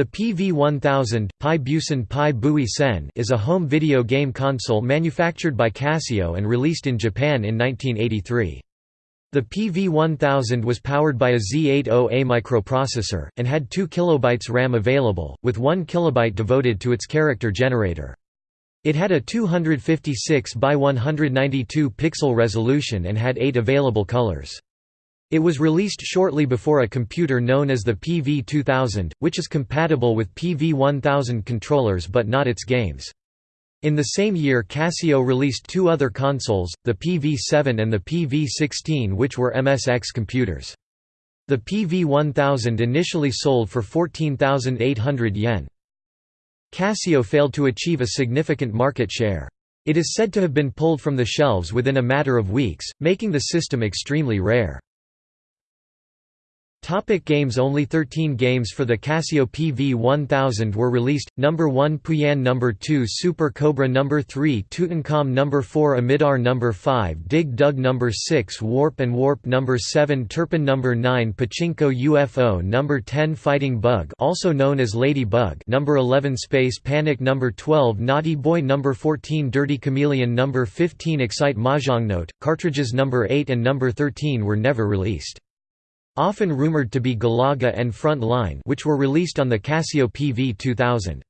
The PV-1000 Pai Busan Pai Bui Sen is a home video game console manufactured by Casio and released in Japan in 1983. The PV-1000 was powered by a Z80A microprocessor, and had 2 KB RAM available, with 1 KB devoted to its character generator. It had a 256 by 192 pixel resolution and had 8 available colors. It was released shortly before a computer known as the PV-2000, which is compatible with PV-1000 controllers but not its games. In the same year Casio released two other consoles, the PV-7 and the PV-16 which were MSX computers. The PV-1000 initially sold for 14,800 yen. Casio failed to achieve a significant market share. It is said to have been pulled from the shelves within a matter of weeks, making the system extremely rare. Topic games Only 13 games for the Casio PV-1000 were released, Number 1 Puyan Number 2 Super Cobra Number 3 Tutankhamun Number 4 Amidar Number 5 Dig Dug Number 6 Warp and Warp Number 7 Turpin Number 9 Pachinko UFO Number 10 Fighting Bug also known as Lady Bug Number 11 Space Panic Number 12 Naughty Boy Number 14 Dirty Chameleon Number 15 Excite Mahjong Note, cartridges Number 8 and Number 13 were never released. Often rumored to be Galaga and Front Line which were released on the Casio PV-2000.